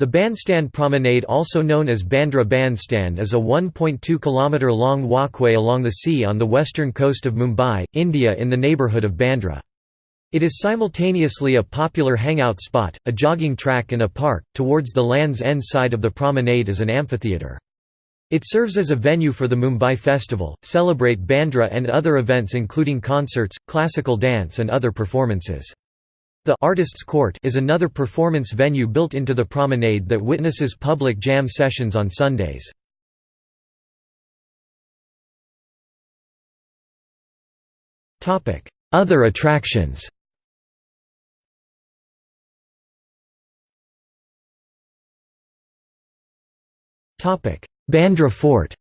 The Bandstand Promenade also known as Bandra Bandstand is a 1.2 km long walkway along the sea on the western coast of Mumbai, India in the neighbourhood of Bandra. It is simultaneously a popular hangout spot, a jogging track and a park. Towards the Land's End side of the promenade is an amphitheatre. It serves as a venue for the Mumbai Festival, celebrate Bandra and other events including concerts, classical dance and other performances. The Artists' Court is another performance venue built into the promenade that witnesses public jam sessions on Sundays. Other attractions Bandra Fort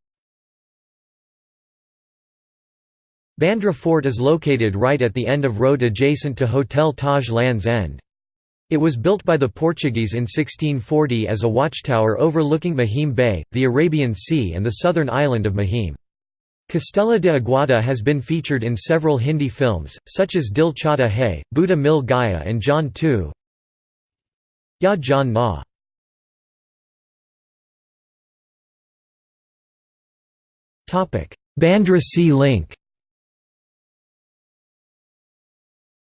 Bandra Fort is located right at the end of road adjacent to Hotel Taj Land's End. It was built by the Portuguese in 1640 as a watchtower overlooking Mahim Bay, the Arabian Sea and the southern island of Mahim. Castella de Aguada has been featured in several Hindi films, such as Dil Chahta Hai, Buddha Mil Gaya and Jaane Tu. Ya Jaane Na. Bandra Sea Link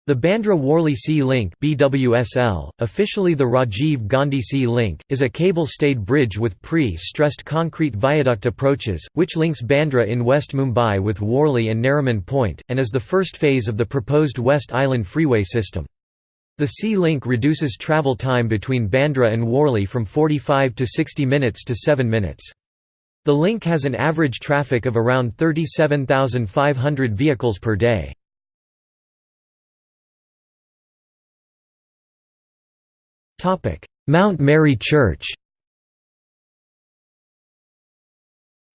The Bandra-Worli Sea Link BWSL, officially the Rajiv Gandhi Sea Link, is a cable-stayed bridge with pre-stressed concrete viaduct approaches, which links Bandra in West Mumbai with Worli and Nariman Point, and is the first phase of the proposed West Island Freeway system. The Sea Link reduces travel time between Bandra and Worli from 45 to 60 minutes to 7 minutes. The link has an average traffic of around 37,500 vehicles per day. Mount Mary Church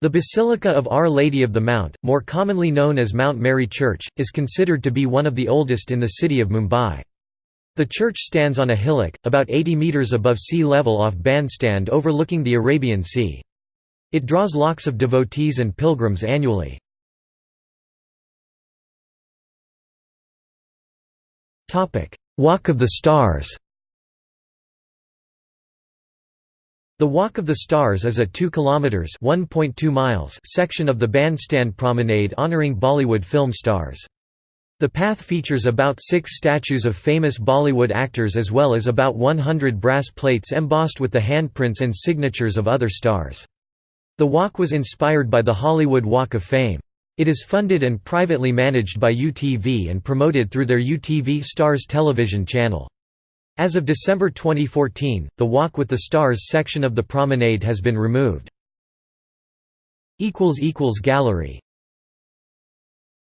The Basilica of Our Lady of the Mount, more commonly known as Mount Mary Church, is considered to be one of the oldest in the city of Mumbai. The church stands on a hillock, about 80 metres above sea level off Bandstand overlooking the Arabian Sea. It draws lakhs of devotees and pilgrims annually. Walk of the Stars The Walk of the Stars is a 2 kilometers (1.2 miles) section of the Bandstand Promenade honoring Bollywood film stars. The path features about 6 statues of famous Bollywood actors as well as about 100 brass plates embossed with the handprints and signatures of other stars. The walk was inspired by the Hollywood Walk of Fame. It is funded and privately managed by UTV and promoted through their UTV Stars television channel. As of December 2014, the Walk with the Stars section of the promenade has been removed. Gallery